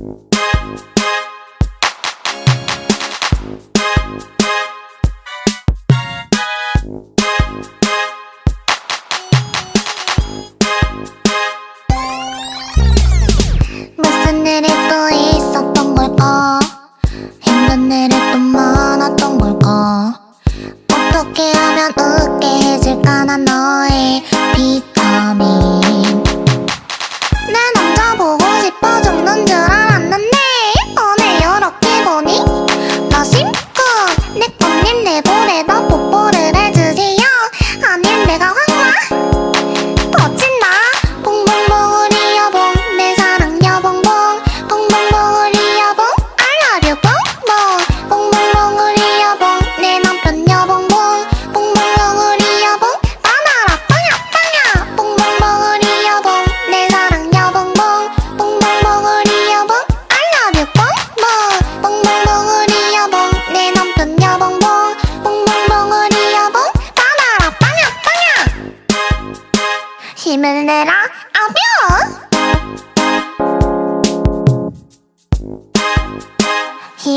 무슨 일이 또 있었던 걸까? 힘든 일이 또 많았던 걸까? 어떻게 하면 웃게 해줄까 난 너의 비타민. 손님 내보내봐 뽀뽀를 해.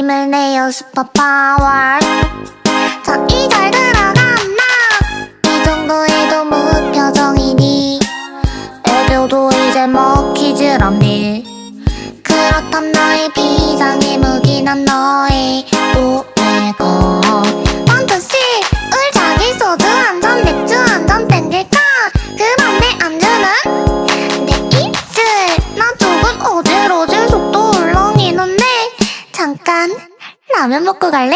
힘을 내요 슈퍼파워. 저이 잘 들어간다. 이 정도에도 무표정이니. 애교도 이제 뭐 먹히질 않니. 그렇담 너의 비상의 무기난 너의 라면 먹고 갈래?